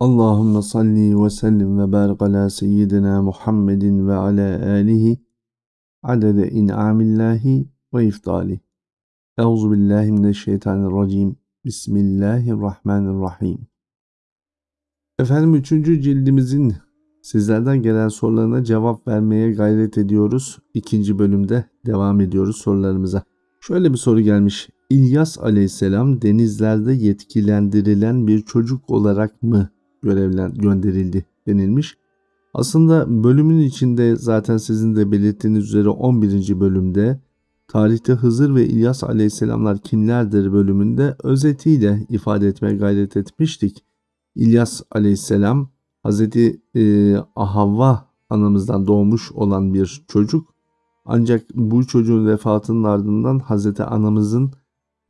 Allahümme salli ve sellim ve barik ala seyyidina Muhammedin ve ala alihi adede in'amillahi ve iftali. Euzu billahi mineşşeytanirracim. Bismillahirrahmanirrahim. Efendim üçüncü cildimizin sizlerden gelen sorularına cevap vermeye gayret ediyoruz. İkinci bölümde devam ediyoruz sorularımıza. Şöyle bir soru gelmiş. İlyas aleyhisselam denizlerde yetkilendirilen bir çocuk olarak mı görevlen gönderildi denilmiş. Aslında bölümün içinde zaten sizin de belirttiğiniz üzere 11. bölümde tarihte Hızır ve İlyas aleyhisselamlar kimlerdir bölümünde özetiyle ifade etmeye gayret etmiştik. İlyas aleyhisselam Hazreti e, Havva anamızdan doğmuş olan bir çocuk. Ancak bu çocuğun vefatının ardından Hazreti anamızın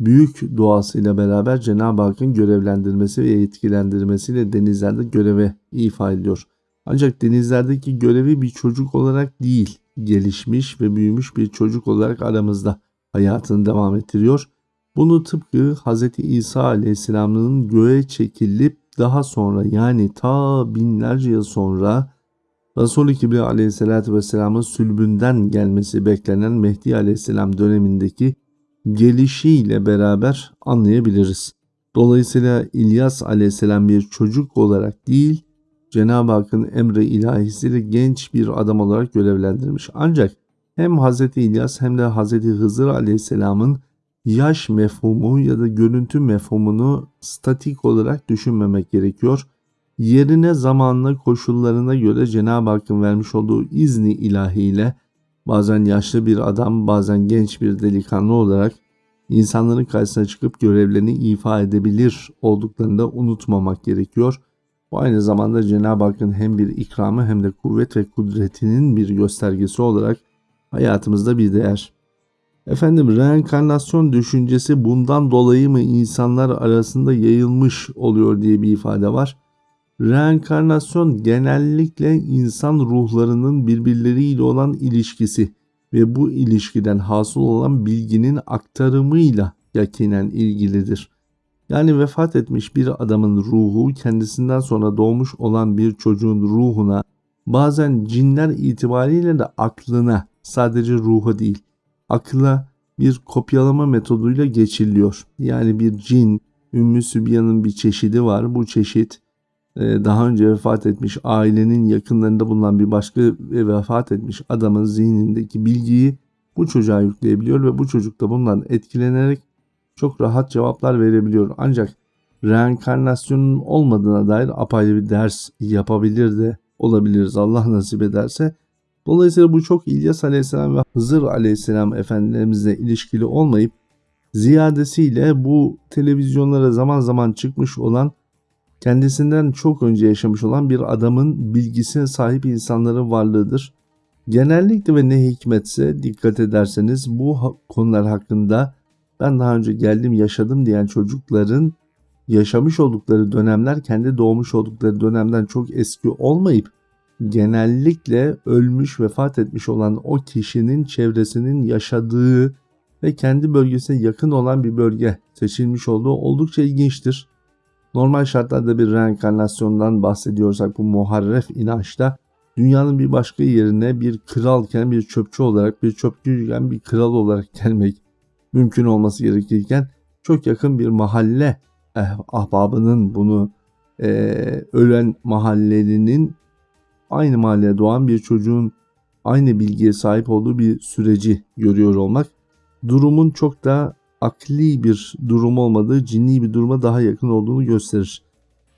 büyük duasıyla beraber Cenab-ı Hakk'ın görevlendirmesi ve yetkilendirmesiyle denizlerde göreve ifa ediyor. Ancak denizlerdeki görevi bir çocuk olarak değil, gelişmiş ve büyümüş bir çocuk olarak aramızda hayatını devam ettiriyor. Bunu tıpkı Hz. İsa Aleyhisselam'ın göğe çekilip daha sonra yani ta binlerce yıl sonra Resul-i Kibriya Aleyhisselatü Vesselam'ın sülbünden gelmesi beklenen Mehdi Aleyhisselam dönemindeki gelişiyle beraber anlayabiliriz. Dolayısıyla İlyas aleyhisselam bir çocuk olarak değil, Cenab-ı Hakk'ın emri ilahisiyle genç bir adam olarak görevlendirmiş. Ancak hem Hz. İlyas hem de Hz. Hızır aleyhisselamın yaş mefhumu ya da görüntü mefhumunu statik olarak düşünmemek gerekiyor. Yerine zamanla koşullarına göre Cenab-ı Hakk'ın vermiş olduğu izni ilahiyle bazen yaşlı bir adam, bazen genç bir delikanlı olarak insanların karşısına çıkıp görevlerini ifa edebilir olduklarını da unutmamak gerekiyor. Bu aynı zamanda Cenab-ı Hakk'ın hem bir ikramı hem de kuvvet ve kudretinin bir göstergesi olarak hayatımızda bir değer. Efendim reenkarnasyon düşüncesi bundan dolayı mı insanlar arasında yayılmış oluyor diye bir ifade var. Reenkarnasyon genellikle insan ruhlarının birbirleriyle olan ilişkisi ve bu ilişkiden hasıl olan bilginin aktarımıyla yakinen ilgilidir. Yani vefat etmiş bir adamın ruhu kendisinden sonra doğmuş olan bir çocuğun ruhuna bazen cinler itibariyle de aklına sadece ruha değil akla bir kopyalama metoduyla geçiliyor. Yani bir cin, Ümmü Sübyan'ın bir çeşidi var. Bu çeşit daha önce vefat etmiş ailenin yakınlarında bulunan bir başka vefat etmiş adamın zihnindeki bilgiyi bu çocuğa yükleyebiliyor ve bu çocuk da bundan etkilenerek çok rahat cevaplar verebiliyor. Ancak reenkarnasyonun olmadığına dair apayrı bir ders yapabilir de olabiliriz Allah nasip ederse. Dolayısıyla bu çok İlyas Aleyhisselam ve Hızır Aleyhisselam efendilerimizle ilişkili olmayıp ziyadesiyle bu televizyonlara zaman zaman çıkmış olan kendisinden çok önce yaşamış olan bir adamın bilgisine sahip insanların varlığıdır. Genellikle ve ne hikmetse dikkat ederseniz bu konular hakkında ben daha önce geldim yaşadım diyen çocukların yaşamış oldukları dönemler kendi doğmuş oldukları dönemden çok eski olmayıp genellikle ölmüş vefat etmiş olan o kişinin çevresinin yaşadığı ve kendi bölgesine yakın olan bir bölge seçilmiş olduğu oldukça ilginçtir. Normal şartlarda bir reenkarnasyondan bahsediyorsak bu muharref inançta dünyanın bir başka yerine bir kralken bir çöpçü olarak bir çöpçüyken bir kral olarak gelmek mümkün olması gerekirken çok yakın bir mahalle eh, ahbabının bunu e, ölen mahallelinin aynı mahalleye doğan bir çocuğun aynı bilgiye sahip olduğu bir süreci görüyor olmak durumun çok da akli bir durum olmadığı cinni bir duruma daha yakın olduğunu gösterir.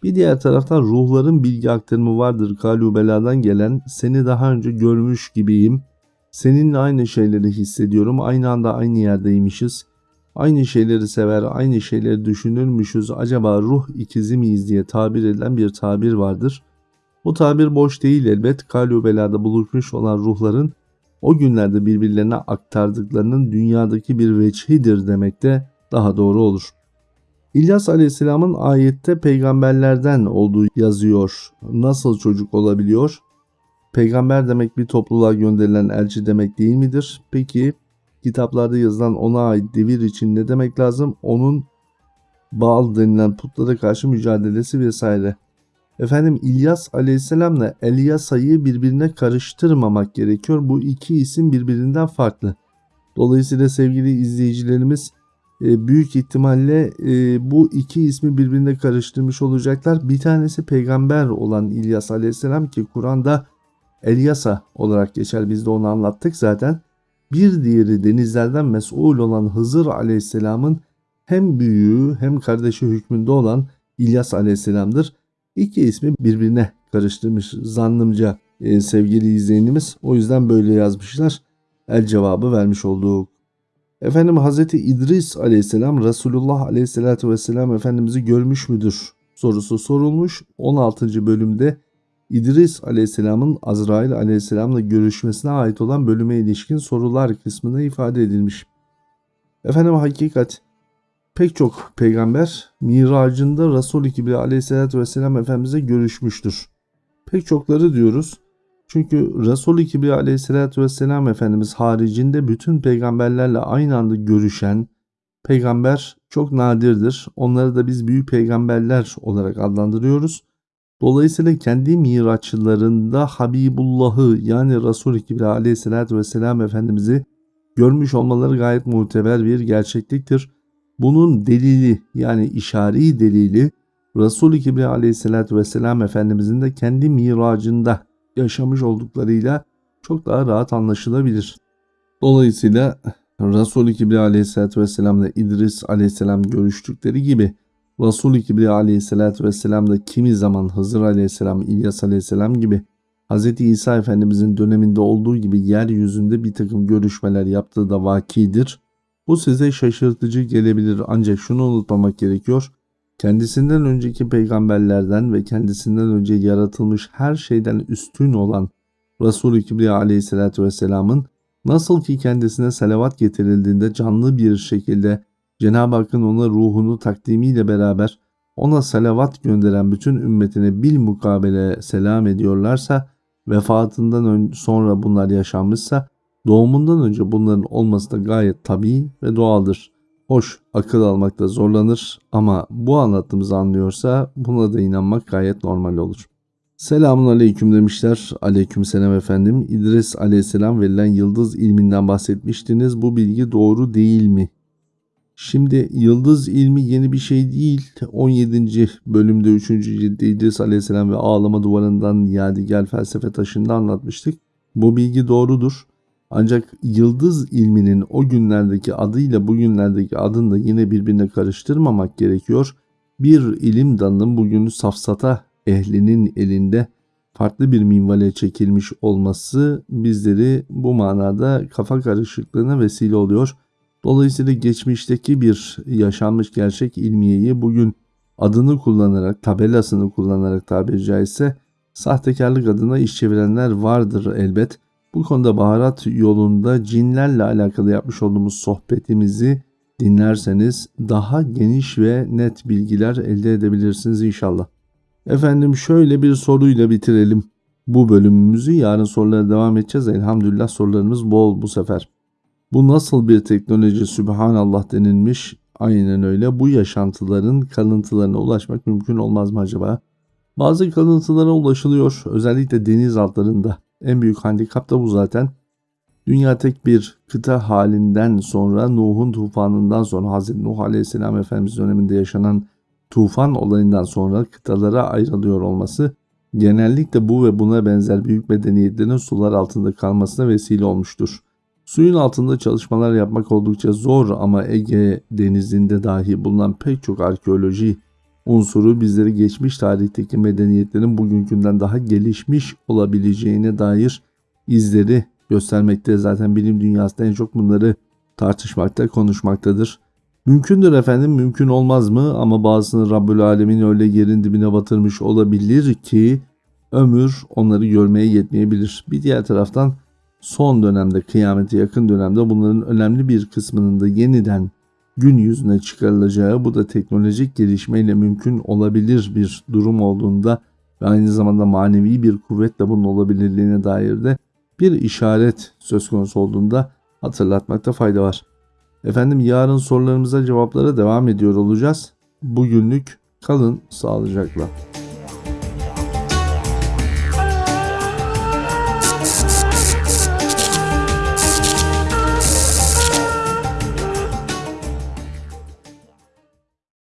Bir diğer taraftan ruhların bilgi aktarımı vardır kalubeladan gelen seni daha önce görmüş gibiyim. Seninle aynı şeyleri hissediyorum. Aynı anda aynı yerdeymişiz. Aynı şeyleri sever, aynı şeyleri düşünürmüşüz. Acaba ruh ikizi miyiz diye tabir edilen bir tabir vardır. Bu tabir boş değil elbet. Kalubelada buluşmuş olan ruhların o günlerde birbirlerine aktardıklarının dünyadaki bir veçhidir demek de daha doğru olur. İlyas Aleyhisselam'ın ayette peygamberlerden olduğu yazıyor. Nasıl çocuk olabiliyor? Peygamber demek bir topluluğa gönderilen elçi demek değil midir? Peki kitaplarda yazılan ona ait devir için ne demek lazım? Onun Baal denilen putlara karşı mücadelesi vesaire. Efendim İlyas aleyhisselamla Elyasa'yı birbirine karıştırmamak gerekiyor. Bu iki isim birbirinden farklı. Dolayısıyla sevgili izleyicilerimiz e, büyük ihtimalle e, bu iki ismi birbirine karıştırmış olacaklar. Bir tanesi peygamber olan İlyas aleyhisselam ki Kur'an'da Elyasa olarak geçer. Biz de onu anlattık zaten. Bir diğeri denizlerden mesul olan Hızır aleyhisselamın hem büyüğü hem kardeşi hükmünde olan İlyas aleyhisselamdır. İki ismi birbirine karıştırmış zannımca e, sevgili izleyenimiz. O yüzden böyle yazmışlar. El cevabı vermiş olduk. Efendim Hazreti İdris aleyhisselam Resulullah aleyhissalatü vesselam Efendimiz'i görmüş müdür sorusu sorulmuş. 16. bölümde İdris aleyhisselamın Azrail aleyhisselamla görüşmesine ait olan bölüme ilişkin sorular kısmında ifade edilmiş. Efendim hakikat pek çok peygamber miracında Resul-i Kibri aleyhissalatü vesselam Efendimiz'e görüşmüştür. Pek çokları diyoruz. Çünkü Resul-i Kibri aleyhissalatü vesselam Efendimiz haricinde bütün peygamberlerle aynı anda görüşen peygamber çok nadirdir. Onları da biz büyük peygamberler olarak adlandırıyoruz. Dolayısıyla kendi miraçlarında Habibullah'ı yani Resul-i Kibri aleyhissalatü vesselam Efendimiz'i görmüş olmaları gayet muteber bir gerçekliktir. Bunun delili yani işari delili Resul-i Kibri aleyhissalatü vesselam Efendimizin de kendi miracında yaşamış olduklarıyla çok daha rahat anlaşılabilir. Dolayısıyla Resul-i Kibri aleyhissalatü vesselam ile İdris aleyhisselam görüştükleri gibi Resul-i Kibri aleyhissalatü vesselam da kimi zaman Hızır aleyhisselam, İlyas aleyhisselam gibi Hz. İsa Efendimizin döneminde olduğu gibi yeryüzünde bir takım görüşmeler yaptığı da vakidir. Bu size şaşırtıcı gelebilir ancak şunu unutmamak gerekiyor. Kendisinden önceki peygamberlerden ve kendisinden önce yaratılmış her şeyden üstün olan Resul-i Kibriya aleyhissalatü vesselamın nasıl ki kendisine salavat getirildiğinde canlı bir şekilde Cenab-ı Hakk'ın ona ruhunu takdimiyle beraber ona salavat gönderen bütün ümmetine bil mukabele selam ediyorlarsa vefatından sonra bunlar yaşanmışsa doğumundan önce bunların olması da gayet tabii ve doğaldır. Hoş akıl almakta zorlanır ama bu anlattığımızı anlıyorsa buna da inanmak gayet normal olur. Selamun aleyküm demişler. Aleyküm selam efendim. İdris aleyhisselam verilen yıldız ilminden bahsetmiştiniz. Bu bilgi doğru değil mi? Şimdi yıldız ilmi yeni bir şey değil. 17. bölümde 3. cilde İdris aleyhisselam ve ağlama duvarından yadigar felsefe taşında anlatmıştık. Bu bilgi doğrudur. Ancak yıldız ilminin o günlerdeki adıyla bugünlerdeki adını da yine birbirine karıştırmamak gerekiyor. Bir ilim dalının bugün safsata ehlinin elinde farklı bir minvale çekilmiş olması bizleri bu manada kafa karışıklığına vesile oluyor. Dolayısıyla geçmişteki bir yaşanmış gerçek ilmiyeyi bugün adını kullanarak, tabelasını kullanarak tabiri caizse sahtekarlık adına iş çevirenler vardır elbet. Bu konuda baharat yolunda cinlerle alakalı yapmış olduğumuz sohbetimizi dinlerseniz daha geniş ve net bilgiler elde edebilirsiniz inşallah. Efendim şöyle bir soruyla bitirelim bu bölümümüzü. Yarın sorulara devam edeceğiz. Elhamdülillah sorularımız bol bu sefer. Bu nasıl bir teknoloji Sübhanallah denilmiş? Aynen öyle. Bu yaşantıların kalıntılarına ulaşmak mümkün olmaz mı acaba? Bazı kalıntılara ulaşılıyor. Özellikle deniz altlarında. En büyük handikap da bu zaten. Dünya tek bir kıta halinden sonra Nuh'un tufanından sonra Hazreti Nuh Aleyhisselam Efendimiz döneminde yaşanan tufan olayından sonra kıtalara ayrılıyor olması genellikle bu ve buna benzer büyük medeniyetlerin sular altında kalmasına vesile olmuştur. Suyun altında çalışmalar yapmak oldukça zor ama Ege denizinde dahi bulunan pek çok arkeoloji unsuru bizleri geçmiş tarihteki medeniyetlerin bugünkünden daha gelişmiş olabileceğine dair izleri göstermekte. Zaten bilim dünyasında en çok bunları tartışmakta, konuşmaktadır. Mümkündür efendim, mümkün olmaz mı? Ama bazısını Rabbül Alemin öyle yerin dibine batırmış olabilir ki ömür onları görmeye yetmeyebilir. Bir diğer taraftan son dönemde, kıyamete yakın dönemde bunların önemli bir kısmının da yeniden gün yüzüne çıkarılacağı bu da teknolojik gelişmeyle mümkün olabilir bir durum olduğunda ve aynı zamanda manevi bir kuvvetle bunun olabilirliğine dair de bir işaret söz konusu olduğunda hatırlatmakta fayda var. Efendim yarın sorularımıza cevaplara devam ediyor olacağız. Bugünlük kalın sağlıcakla.